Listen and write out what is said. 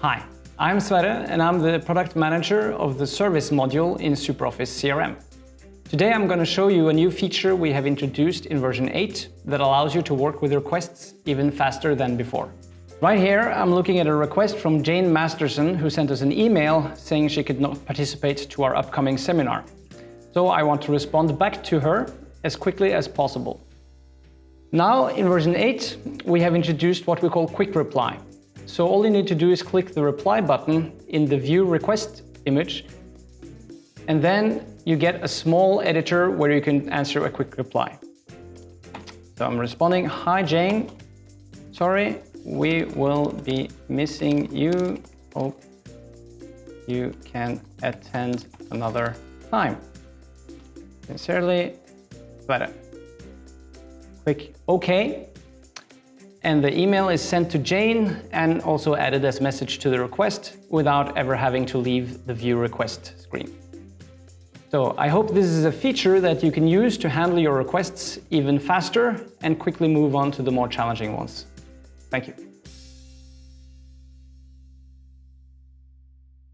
Hi, I'm Sverre and I'm the product manager of the service module in SuperOffice CRM. Today I'm going to show you a new feature we have introduced in version 8 that allows you to work with requests even faster than before. Right here I'm looking at a request from Jane Masterson who sent us an email saying she could not participate to our upcoming seminar. So I want to respond back to her as quickly as possible. Now in version 8 we have introduced what we call quick reply. So all you need to do is click the reply button in the view request image and then you get a small editor where you can answer a quick reply. So I'm responding, hi Jane, sorry, we will be missing you. Hope you can attend another time. Sincerely, Sverre. Click OK and the email is sent to Jane and also added as message to the request without ever having to leave the view request screen. So I hope this is a feature that you can use to handle your requests even faster and quickly move on to the more challenging ones. Thank you.